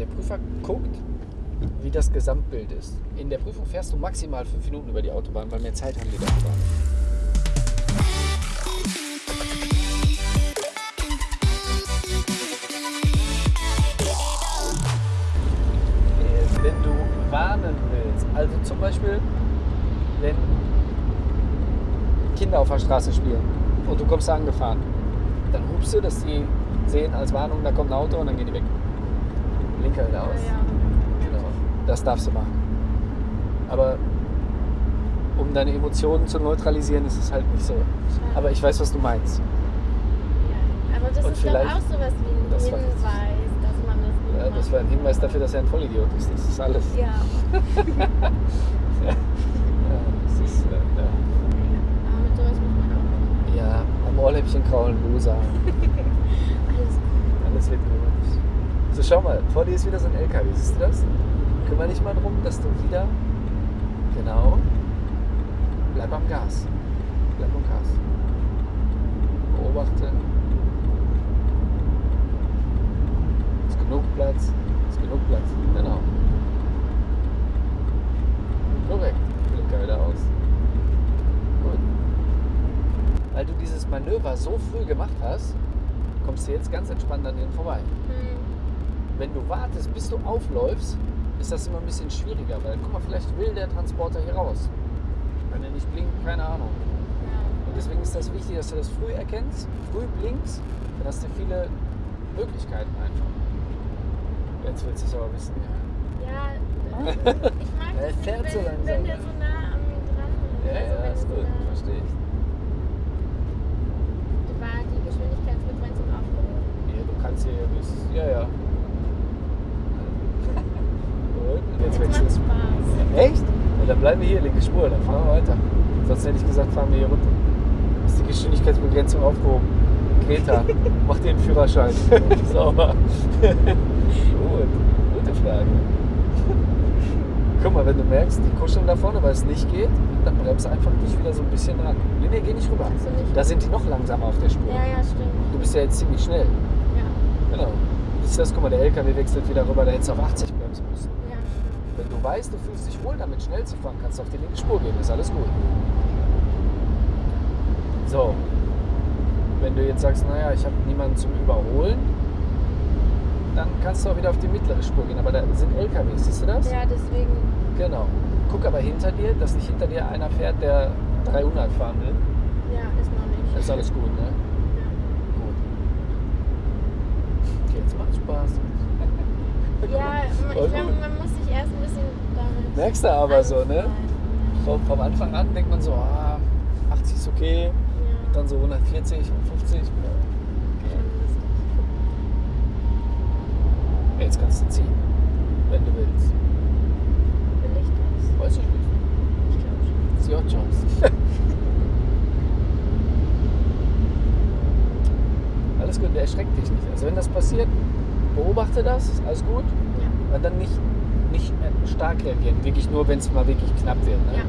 Der Prüfer guckt, wie das Gesamtbild ist. In der Prüfung fährst du maximal fünf Minuten über die Autobahn, weil mehr Zeit haben die nicht. Äh, Wenn du warnen willst, also zum Beispiel, wenn Kinder auf der Straße spielen und du kommst da angefahren, dann hupst du, dass die sehen als Warnung, da kommt ein Auto und dann gehen die weg. Blinker wieder aus. Genau. Das darfst du machen. Aber um deine Emotionen zu neutralisieren, ist es halt nicht so. Aber ich weiß, was du meinst. ja. Aber das Und ist doch vielleicht- auch sowas wie ein Das Hinweis, dass man das nicht Ja, das war ein Hinweis dafür, dass er ein Vollidiot ist. Das ist alles. Ja, Ja, das ist, äh, ja. aber mit sowas muss man auch. ja, am Ohrläppchen kraulen, Loser. Alles gut. Alles wird gut. So, schau mal, vor dir ist wieder so ein LKW. Siehst du das? Kümmer dich mal drum, dass du wieder. Genau. Bleib am Gas. Bleib am Gas. Beobachte. Ist genug Platz. Ist genug Platz. Genau. Korrekt. Blinker wieder aus. Gut. Weil du dieses Manöver so früh gemacht hast, kommst du jetzt ganz entspannt an denen vorbei. Hm. Wenn du wartest, bis du aufläufst, ist das immer ein bisschen schwieriger, weil guck mal, vielleicht will der Transporter hier raus. Wenn er nicht blinkt, keine Ahnung. Ja. Und deswegen ist das wichtig, dass du das früh erkennst, früh blinkst, dann hast du viele Möglichkeiten einfach. Jetzt willst du es aber wissen, ja. Ja, äh, ich mag das nicht, fährt so wenn, langsam, wenn der so nah an mir dran ist. Ja, also ja, wenn ist so gut, nah- verstehe ich. War die Geschwindigkeitsbegrenzung aufgehoben? Ja, du kannst hier bis. Ja, ja. Gut, und jetzt wechselst Spaß. Echt? Ja, dann bleiben wir hier, linke Spur, dann fahren wir weiter. Sonst hätte ich gesagt, fahren wir hier runter. Ist die Geschwindigkeitsbegrenzung aufgehoben? Greta, mach dir einen Führerschein. Sauber. Gut, gute Frage. Guck mal, wenn du merkst, die kuscheln da vorne, weil es nicht geht, dann bremst einfach dich wieder so ein bisschen ran. Nee, nee, geh nicht rüber. Nicht Da sind die noch langsamer auf der Spur. Ja, ja, stimmt. Du bist ja jetzt ziemlich schnell. Ja, Genau. Siehst du das? Guck mal, der LKW wechselt wieder rüber, da hättest du auf 80 du weißt, du fühlst dich wohl damit, schnell zu fahren, kannst du auf die linke Spur gehen, ist alles gut. So. Wenn du jetzt sagst, naja, ich habe niemanden zum Überholen, dann kannst du auch wieder auf die mittlere Spur gehen. Aber da sind LKWs, siehst du das? Ja, deswegen. Genau. Guck aber hinter dir, dass nicht hinter dir einer fährt, der 300 fahren will. Ja, ist noch nicht. Das ist alles gut, ne? Ja. Gut. Okay, jetzt macht Spaß. Ja, ich glaube, man muss erst ein bisschen damit. Merkst du aber so, ne? anfreunden. Vom, Anfang an denkt man so, ah, 80 ist okay, Ja. dann so 140, 50. Schon lustig. Jetzt kannst du ziehen, wenn du willst. Will ich das? Weiß ich nicht. Ich glaube schon. Ist your choice. alles gut, der erschreckt dich nicht. Also wenn das passiert, beobachte das, alles gut. Ja. Und dann nicht, nicht stark reagieren, wirklich nur, wenn es mal wirklich knapp wird. Ne? Ja.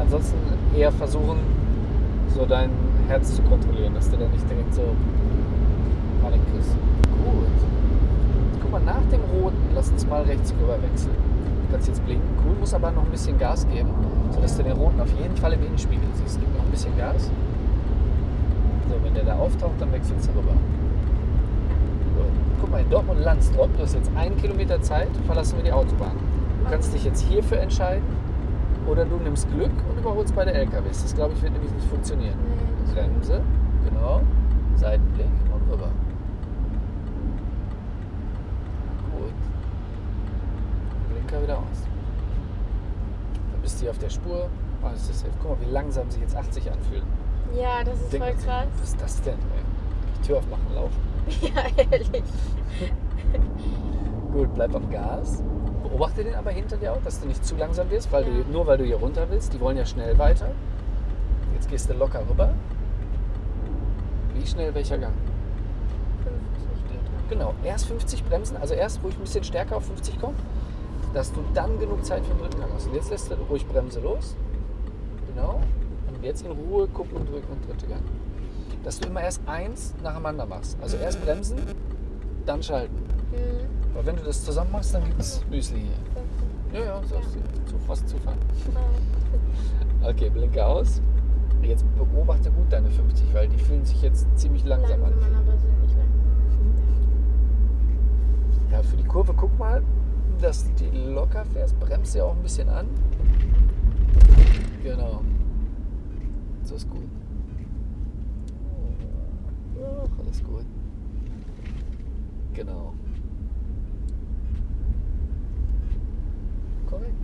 Ansonsten eher versuchen, so dein Herz zu kontrollieren, dass du da nicht direkt so Panik kriegst. Gut. Guck mal, nach dem Roten, lass uns mal rechts rüber wechseln. Du kannst jetzt blinken, cool, musst aber noch ein bisschen Gas geben, sodass du den Roten auf jeden Fall im Innenspiegel siehst. Gib noch ein bisschen Gas. So, wenn der da auftaucht, dann wechselst du rüber. Guck mal, in Dortmund-Landstrop, du hast jetzt einen Kilometer Zeit, verlassen wir die Autobahn. Du kannst dich jetzt hierfür entscheiden oder du nimmst Glück und überholst beide LKWs. Das, glaube ich, wird nämlich nicht funktionieren. Nee, Bremse, genau, Seitenblick und rüber. Gut. Blinker wieder aus. Dann bist du hier auf der Spur. Oh, das ist safe. Guck mal, wie langsam sich jetzt 80 anfühlen. Ja, das ist Denk voll krass. Was ist das denn? Ey? Die Tür aufmachen, laufen. Ja, ehrlich. Gut, bleib am Gas. Beobachte den aber hinter dir auch, dass du nicht zu langsam wirst, weil Ja. du, nur weil du hier runter willst. Die wollen ja schnell weiter. Jetzt gehst du locker rüber. Wie schnell welcher Gang? 50 geht noch. Genau, erst 50 bremsen, also erst ruhig ein bisschen stärker auf 50 kommen, dass du dann genug Zeit für den dritten Gang hast. Und jetzt lässt du ruhig Bremse los. Genau. Und jetzt in Ruhe gucken und drücken und dritte Gang. Dass du immer erst eins nacheinander machst. Also erst bremsen, dann schalten. Mhm. Aber wenn du das zusammen machst, dann gibt es Müsli hier. Ja, ja, so ist zu fast Zufall. Okay, blinke aus. Jetzt beobachte gut deine 50, weil die fühlen sich jetzt ziemlich langsam, Langsam an. aber sind nicht lang. Ja, für die Kurve guck mal, dass du die locker fährst. Bremst ja auch ein bisschen an. Genau. So ist gut. Ach, alles gut. Genau. Korrekt.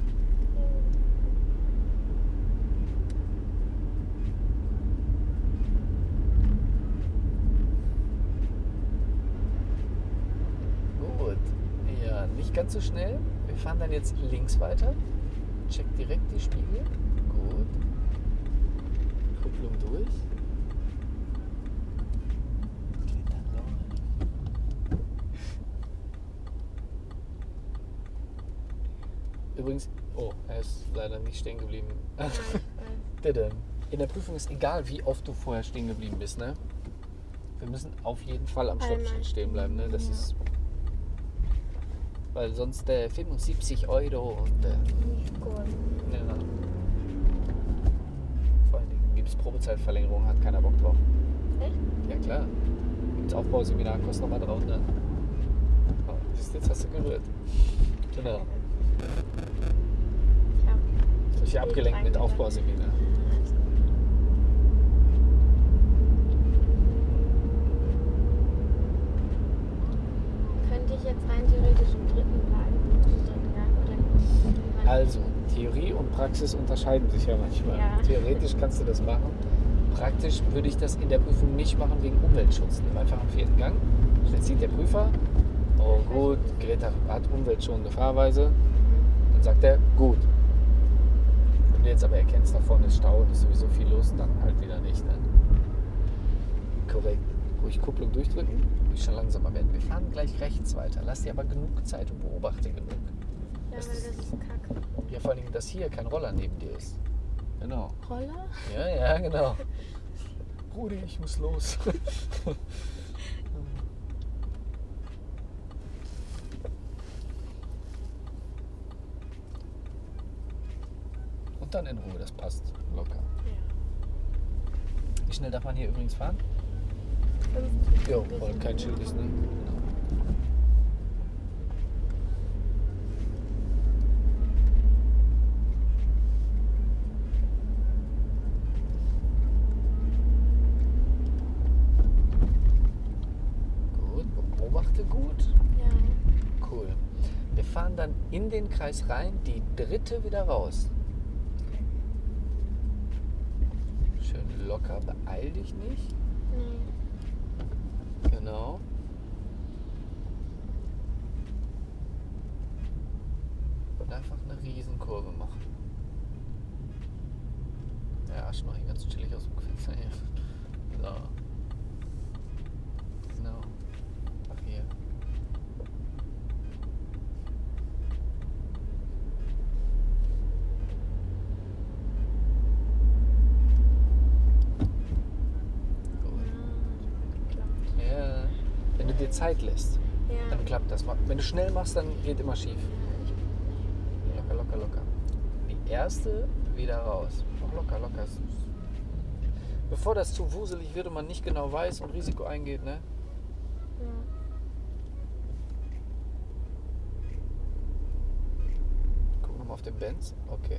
Gut. Ja, nicht ganz so schnell. Wir fahren dann jetzt links weiter. Check direkt die Spiegel. Gut. Kupplung durch. Geht dann raus. Übrigens, oh, er ist leider nicht stehen geblieben. Bitte. In der Prüfung ist egal, wie oft du vorher stehen geblieben bist, ne? Wir müssen auf jeden Fall am Stoppschild stehen bleiben, ne? Das ja. ist. Weil sonst äh, 75 Euro und. Äh, Nicht gut. ja. Vor allen Dingen gibt es Probezeitverlängerung, hat keiner Bock drauf. Echt? Ja klar. Gibt's Aufbauseminar, kostet nochmal 300. Oh, jetzt hast du gerührt. Genau. Ich hab Ich hab dich abgelenkt mit Aufbauseminar. Könnte ich jetzt rein theoretisch im dritten wann- Also, Theorie und Praxis unterscheiden sich ja manchmal. Ja. Theoretisch kannst du das machen. Praktisch würde ich das in der Prüfung nicht machen wegen Umweltschutz. Nimm einfach am vierten Gang. Jetzt sieht der Prüfer, oh gut, Greta hat umweltschonende Fahrweise. Dann sagt er, gut. Wenn du jetzt aber erkennst, da vorne ist Stau und ist sowieso viel los, dann halt wieder nicht. Ne? Korrekt. Ruhig Kupplung durchdrücken, ruhig schon langsamer werden. Wir fahren gleich rechts weiter. Lass dir aber genug Zeit und beobachte genug. Ja, weil Das das ist- kacke. Ja, vor allen Dingen, dass hier kein Roller neben dir ist. Genau. Roller? Ja, ja, genau. Rudi, ich muss los. Und dann in Ruhe, das passt locker. Ja. Wie schnell darf man hier übrigens fahren? 50. Jo, weil kein Schild ist, ne? Genau. Gut, beobachte gut. Ja. Cool. Wir fahren dann in den Kreis rein, die dritte wieder raus. Schön locker, beeil dich nicht. Nee. Genau. Und einfach eine Riesenkurve machen. Ja, noch hier ganz chillig aus dem Fenster hier. So. Genau. Ach hier. Gut. Ja, Ja. Dir Zeit lässt, ja. dann klappt das. Wenn du schnell machst, dann geht immer schief. Locker, locker, locker. Die erste wieder raus. Noch locker, locker. Bevor das zu wuselig wird und man nicht genau weiß und Risiko eingeht, ne? Ja. Gucken wir mal auf den Benz. Okay.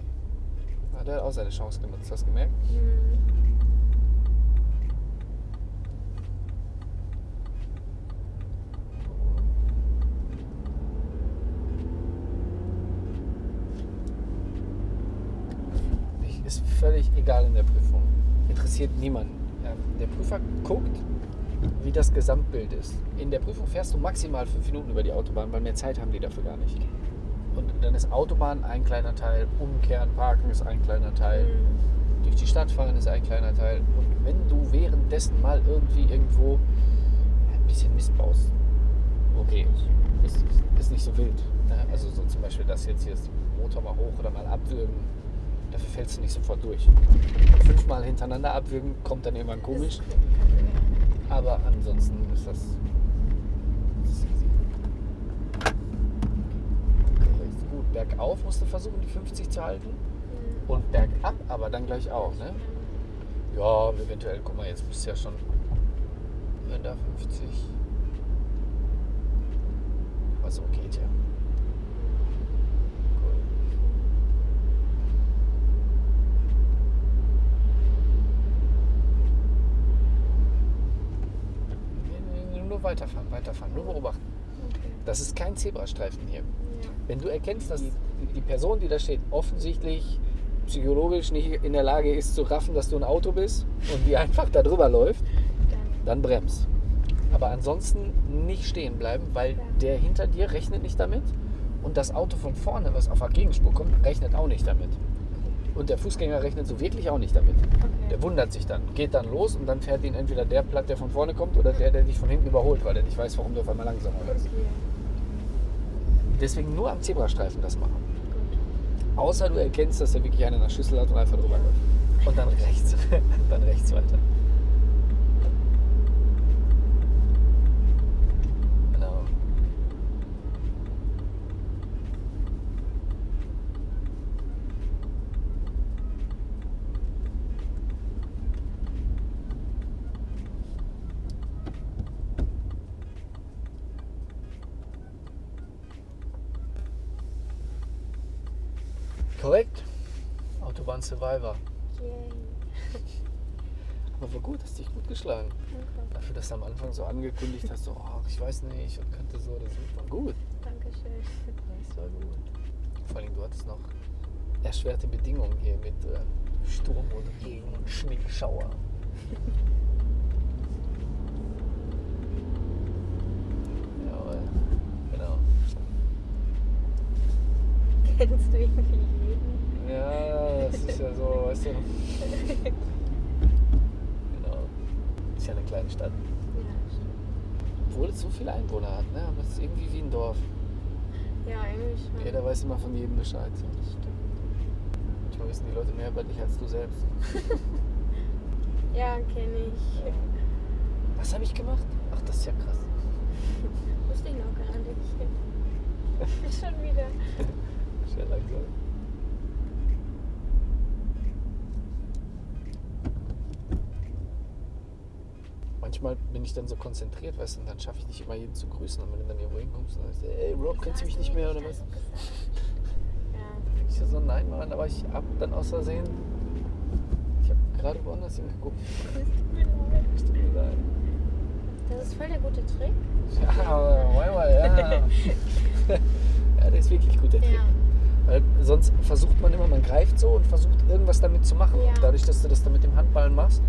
Ah, der hat auch seine Chance genutzt, hast du gemerkt? Hm. Ich- Ist völlig egal in der Prüfung. Interessiert niemanden. Ja, Der Prüfer guckt, wie das Gesamtbild ist. In der Prüfung fährst du maximal fünf Minuten über die Autobahn, weil mehr Zeit haben die dafür gar nicht. Und dann ist Autobahn ein kleiner Teil, Umkehren, Parken ist ein kleiner Teil, Hm. durch die Stadt fahren ist ein kleiner Teil. Und wenn du währenddessen mal irgendwie irgendwo ein bisschen Mist baust, okay, ist, ist nicht so wild. Ne? Also so zum Beispiel das jetzt hier ist Motor mal hoch oder mal abwürgen, dafür fällst du nicht sofort durch. Fünfmal hintereinander abwürgen kommt dann irgendwann komisch, aber ansonsten ist das, easy. bergauf musst du versuchen, die 50 zu halten. Mhm. Und bergab aber dann gleich auch, ne? Ja, eventuell, guck mal, jetzt bist du ja schon. Wenn da 50. Also geht ja. Cool. Nee, nee, Nur weiterfahren, weiterfahren, nur beobachten. Okay. Das ist kein Zebrastreifen hier. Ja. Wenn du erkennst, dass die, Person, die da steht, offensichtlich psychologisch nicht in der Lage ist zu raffen, dass du ein Auto bist und die einfach da drüber läuft, Dann. bremst. Aber ansonsten nicht stehen bleiben, weil der hinter dir rechnet nicht damit und das Auto von vorne, was auf der Gegenspur kommt, rechnet auch nicht damit. Und der Fußgänger rechnet so wirklich auch nicht damit. Der Okay. wundert sich dann, geht dann los und dann fährt ihn entweder der platt, der von vorne kommt, oder der, der dich von hinten überholt, weil er nicht weiß, warum du auf einmal langsamer wirst. Okay. Deswegen nur am Zebrastreifen das machen. Gut. Außer du erkennst, dass er wirklich einen in der Schüssel hat und einfach drüber läuft. Und dann rechts. dann rechts weiter. Genau. Korrekt. Autobahn Survivor. Yay. Aber war gut, hast dich gut geschlagen. Danke. Dafür, dass du am Anfang so angekündigt hast, so, oh, ich weiß nicht und könnte so oder so. War gut. Dankeschön. Das war gut. Vor allem, du hattest noch erschwerte Bedingungen hier mit äh, Sturm und Regen und Schneeschauer. Jawohl. Genau. Kennst du irgendwie ist ja so, weißt du. Genau. Ist ja eine kleine Stadt. Ja. Obwohl es so viele Einwohner hat, ne? Aber es ist irgendwie wie ein Dorf. Ja, irgendwie schon. Jeder weiß immer von jedem Bescheid. Das stimmt. Manchmal wissen die Leute mehr über dich als du selbst. Ja, kenne ich. Was habe ich gemacht? Ach, das ist ja krass. Wusste ich noch gar nicht. schon wieder. Sehr langsam. Manchmal bin ich dann so konzentriert, weißt du, und dann schaffe ich nicht immer jeden zu grüßen. Und wenn du dann irgendwo hinkommst und sagst, ey Rob, kennst du mich nicht mehr oder was? Ja. Ich so, nein, Mann, aber ich hab dann aus Versehen. Ich habe gerade woanders hingeguckt. Das tut mir leid. Es tut mir leid. Das ist voll der gute Trick. Ja, aber manchmal, ja. ja, der ist wirklich gut, der Trick. Ja. Weil sonst versucht man immer, man greift so und versucht irgendwas damit zu machen. Ja. Dadurch, dass du das dann mit dem Handballen machst,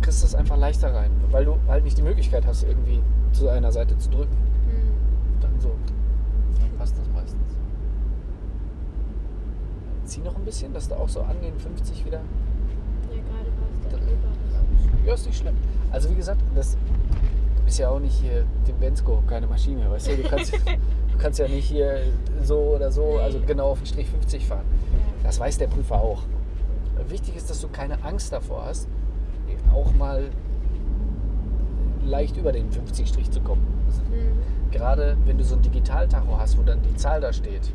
kriegst du es einfach leichter rein. Weil du halt nicht die Möglichkeit hast, irgendwie zu einer Seite zu drücken. Hm. Dann so. Dann passt das meistens. Zieh noch ein bisschen, dass du auch so an den 50 wieder. Ja, gerade war es Da- der Überriss. Ja, ist nicht schlimm. Also wie gesagt, das, du bist ja auch nicht hier dem Bensko, keine Maschine, weißt du? Du kannst, du kannst ja nicht hier so oder so, also genau auf den Strich 50 fahren. Ja. Das weiß der Prüfer auch. Wichtig ist, dass du keine Angst davor hast, auch mal leicht über den 50-Strich zu kommen. Hm. Gerade wenn du so ein Digitaltacho hast, wo dann die Zahl da steht,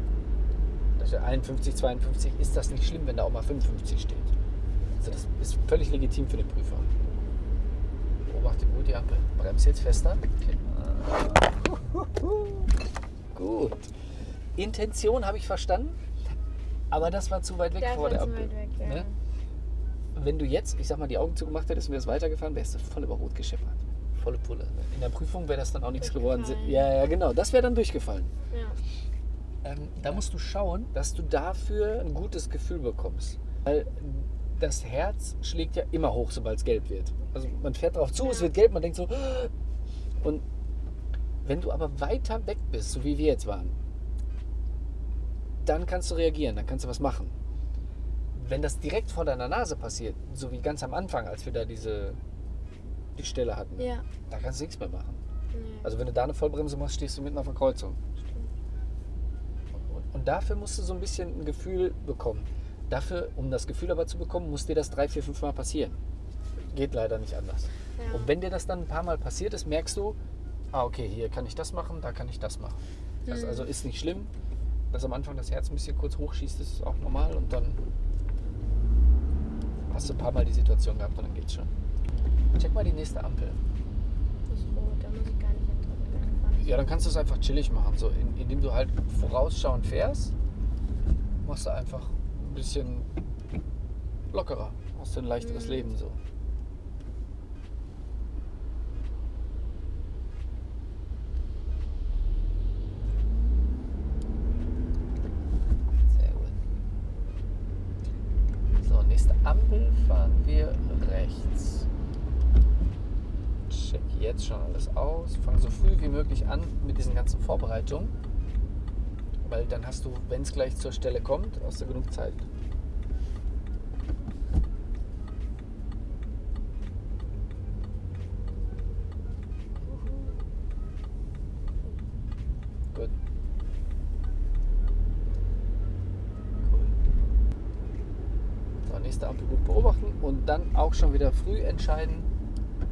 da steht 51, 52, ist das nicht schlimm, wenn da auch mal 55 steht. Also das ist völlig legitim für den Prüfer. Beobachte gut die Ampel. Bremse jetzt fester. Gut. Intention habe ich verstanden, aber das war zu weit weg Das vor der zu Ampel. weit weg, ja. Ne? Wenn du jetzt, ich sag mal, die Augen zugemacht hättest und wärst weitergefahren, wärst du voll über Rot gescheppert. Volle Pulle. In der Prüfung wäre das dann auch nichts geworden. Ja, ja, genau. Das wäre dann durchgefallen. Ja. Ähm, da musst du schauen, dass du dafür ein gutes Gefühl bekommst. Weil das Herz schlägt ja immer hoch, sobald es gelb wird. Also man fährt drauf zu, Ja. es wird gelb, man denkt so. Und wenn du aber weiter weg bist, so wie wir jetzt waren, dann kannst du reagieren, dann kannst du was machen. Wenn das direkt vor deiner Nase passiert, so wie ganz am Anfang, als wir da diese die Stelle hatten, Ja. da kannst du nichts mehr machen. Nee. Also wenn du da eine Vollbremse machst, stehst du mitten auf der Kreuzung. Und, und dafür musst du so ein bisschen ein Gefühl bekommen. Dafür, um das Gefühl aber zu bekommen, muss dir das drei, vier, fünf Mal passieren. Geht leider nicht anders. Ja. Und wenn dir das dann ein paar Mal passiert ist, merkst du, ah, okay, hier kann ich das machen, da kann ich das machen. Das Mhm. also ist nicht schlimm. dass am Anfang das Herz ein bisschen kurz hochschießt, ist auch normal und dann hast du ein paar Mal die Situation gehabt und dann geht's schon. Check mal die nächste Ampel. Das ist rot, da muss ich gar nicht fahren. Ja, dann kannst du es einfach chillig machen. So, in, indem du halt vorausschauend fährst, machst du einfach ein bisschen lockerer. Hast du ein leichteres Mhm. Leben so. Sehr gut. So, nächste Ampel fahren wir rechts. Check jetzt schon alles aus. Fang so früh wie möglich an mit diesen ganzen Vorbereitungen. Weil dann hast du, wenn es gleich zur Stelle kommt, hast du genug Zeit. Nächste Ampel gut beobachten und dann auch schon wieder früh entscheiden,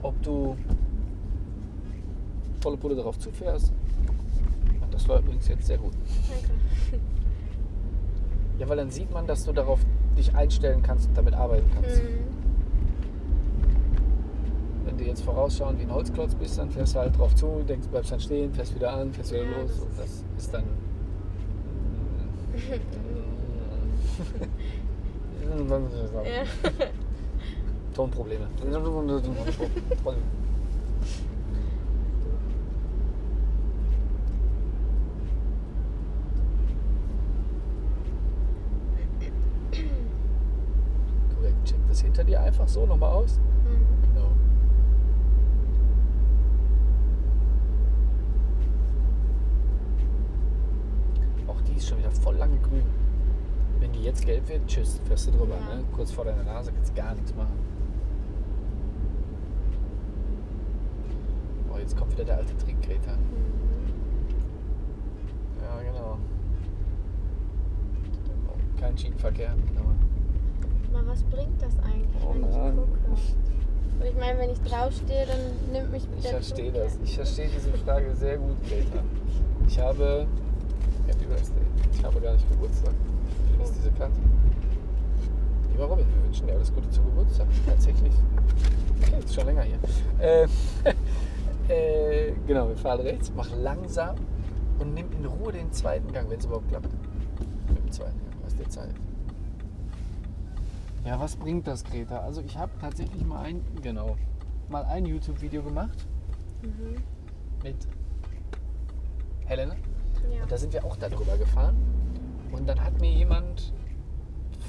ob du volle Pulle darauf zufährst. Und das war übrigens jetzt sehr gut. Danke. Ja, weil dann sieht man, dass du darauf dich einstellen kannst und damit arbeiten kannst. Mhm. Wenn du jetzt vorausschauen wie ein Holzklotz bist, dann fährst du halt drauf zu, denkst, bleibst dann stehen, fährst wieder an, fährst wieder Ja, los. das Und das ist dann. Tonprobleme. Korrekt, check das hinter dir einfach so nochmal aus. Mhm. Genau. Auch die ist schon wieder voll lange grün. Wenn die jetzt gelb wird, tschüss, fährst du drüber. Ja. Ne? Kurz vor deiner Nase kannst du gar nichts machen. Oh, jetzt kommt wieder der alte Trick, Greta. Mhm. Ja, genau. Kein Schienenverkehr. Genau. Mal, was bringt das eigentlich, Oh wenn ich gucke? Und ich meine, wenn ich draufstehe, dann nimmt mich Ich der verstehe Zug das. Ich verstehe diese Frage sehr gut, Greta. Ich habe. Happy Birthday. Ich habe gar nicht Geburtstag. Hier ist diese Karte. Lieber Robin, wir wünschen dir alles Gute zum Geburtstag. Tatsächlich. Okay, ist schon länger hier. Äh, äh, genau, wir fahren rechts, mach langsam und nimm in Ruhe den zweiten Gang, wenn es überhaupt klappt. Mit dem zweiten Gang, hast dir Zeit. Ja, was bringt das, Greta? Also ich habe tatsächlich mal ein, genau, mal ein YouTube-Video gemacht Mhm. mit Helena. Ja. Und da sind wir auch darüber gefahren. Und dann hat mir jemand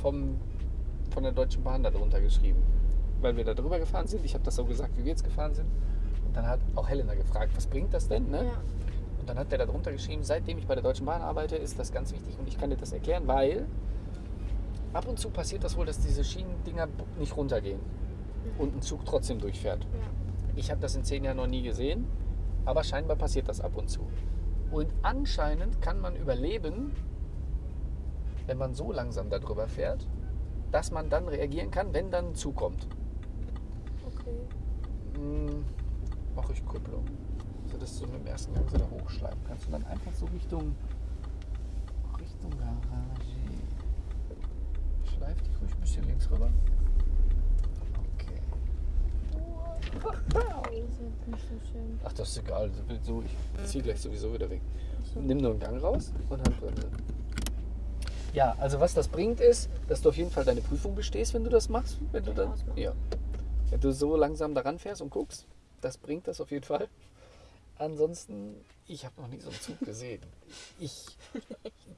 vom, von der Deutschen Bahn darunter geschrieben. Weil wir da drüber gefahren sind. Ich habe das so gesagt, wie wir jetzt gefahren sind. Und dann hat auch Helena gefragt, was bringt das denn? Ne? Ja. Und dann hat der darunter geschrieben, seitdem ich bei der Deutschen Bahn arbeite, ist das ganz wichtig und ich kann dir das erklären, weil ab und zu passiert das wohl, dass diese Schienendinger nicht runtergehen und ein Zug trotzdem durchfährt. ja. Ich habe das in zehn Jahren noch nie gesehen, aber scheinbar passiert das ab und zu. Und anscheinend kann man überleben, wenn man so langsam darüber fährt, dass man dann reagieren kann, wenn dann ein Zug kommt. Okay. Hm, Mache ich Kupplung. So dass du mit dem ersten Gang so da hochschleifen kannst und dann einfach so Richtung Richtung Garage. Dich ruhig ein bisschen links rüber. Okay. Ach, das ist egal. So, ich ziehe gleich sowieso wieder weg. Nimm nur einen Gang raus und Handbremse. Ja, also was das bringt ist, dass du auf jeden Fall deine Prüfung bestehst, wenn du das machst. Wenn du dann, ja. Wenn du so langsam daran fährst und guckst, das bringt das auf jeden Fall. Ansonsten, ich habe noch nie so einen Zug gesehen. Ich,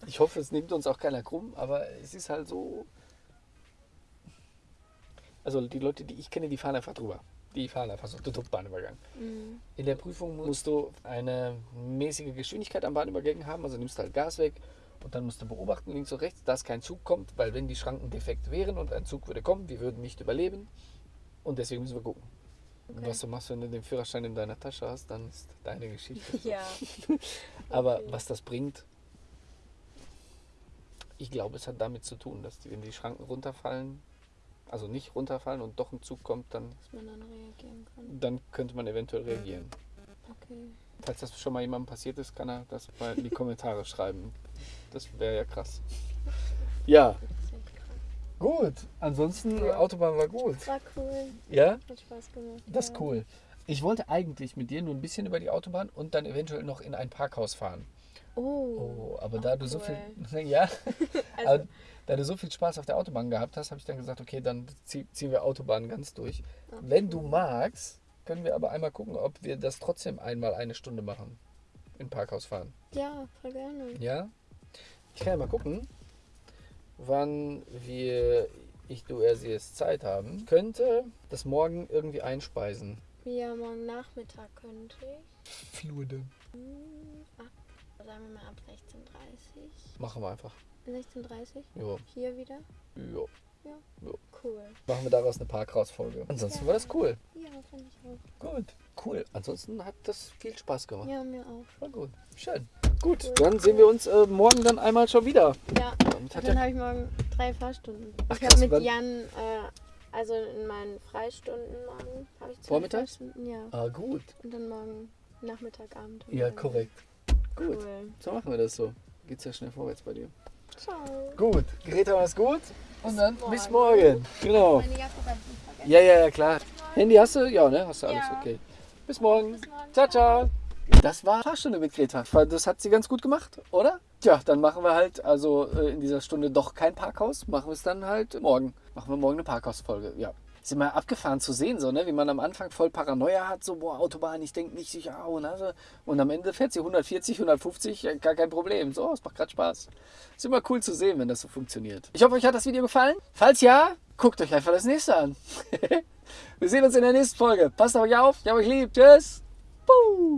ich hoffe, es nimmt uns auch keiner krumm, aber es ist halt so. Also die Leute, die ich kenne, die fahren einfach drüber. Die fahren einfach so den Bahnübergang. Mhm. In der Prüfung musst du eine mäßige Geschwindigkeit am Bahnübergang haben, also nimmst halt Gas weg und dann musst du beobachten, links und rechts, dass kein Zug kommt, weil wenn die Schranken defekt wären und ein Zug würde kommen, wir würden nicht überleben und deswegen müssen wir gucken. Okay. was du machst, wenn du den Führerschein in deiner Tasche hast, dann ist deine Geschichte. Ja. Aber Okay. was das bringt, ich glaube, es hat damit zu tun, dass die, wenn die Schranken runterfallen, also nicht runterfallen und doch ein Zug kommt, dann, dann dann könnte man eventuell reagieren. Okay. Falls das schon mal jemandem passiert ist, kann er das mal in die Kommentare schreiben. Das wäre ja krass. Ja, gut. Ansonsten, die Autobahn war gut. War cool. Ja? Hat Spaß gemacht. Das ist ja. cool. Ich wollte eigentlich mit dir nur ein bisschen über die Autobahn und dann eventuell noch in ein Parkhaus fahren. Oh. Oh, aber da auch du so viel, ja, Also, da du so viel Spaß auf der Autobahn gehabt hast, habe ich dann gesagt, okay, dann zieh, ziehen wir Autobahn ganz durch. ach, Wenn du magst, können wir aber einmal gucken, ob wir das trotzdem einmal eine Stunde machen. In Parkhaus fahren. Ja, voll gerne. Ja? Ich kann ja mal gucken, wann wir, ich, du, er, sie es Zeit haben. Ich könnte das morgen irgendwie einspeisen. Ja, morgen Nachmittag könnte ich. Fluide. Hm, sagen wir mal ab 16.30 Machen wir einfach. 16.30 Jo. Hier wieder? Jo. Cool. Machen wir daraus eine Parkhausfolge. Ansonsten war das cool. Ja, fand ich auch. Gut. Cool. Ansonsten hat das viel Spaß gemacht. Ja, mir auch. War gut. Schön. Gut, Cool. dann sehen wir uns äh, morgen dann einmal schon wieder. Ja, Damit hat dann ja, habe ich morgen drei Fahrstunden. Ach, ich habe mit wann- Jan, äh, also in meinen Freistunden morgen, habe ich zwei Vormittags? Fahrstunden, ja. ah, gut. Und dann morgen Nachmittag, Abend. Ja, korrekt. Gut. Cool. So machen wir das so. Geht's ja schnell vorwärts bei dir. Ciao. Gut. Greta, mach's gut. Und dann Bis bis morgen. morgen. Genau. Meine Jacke. Ja, ja, ja, klar. Handy hast du? Ja, ne? Hast du alles? Ja. Okay. Bis morgen. Bis morgen. Ciao, ciao. Das war Fahrstunde mit Greta. Das hat sie ganz gut gemacht, oder? Tja, dann machen wir halt also äh, in dieser Stunde doch kein Parkhaus. Machen wir es dann halt morgen. Machen wir morgen eine Parkhausfolge. Ja. Ist immer abgefahren zu sehen, so, ne? wie man am Anfang voll Paranoia hat, so, boah, Autobahn, ich denke nicht sicher, oh, ne? und am Ende fährt sie 140, 150, äh, gar kein Problem. So, es macht gerade Spaß. Ist immer cool zu sehen, wenn das so funktioniert. Ich hoffe, euch hat das Video gefallen. Falls ja, guckt euch einfach das nächste an. wir sehen uns in der nächsten Folge. Passt auf euch auf, ich hab euch lieb. Tschüss. Puh.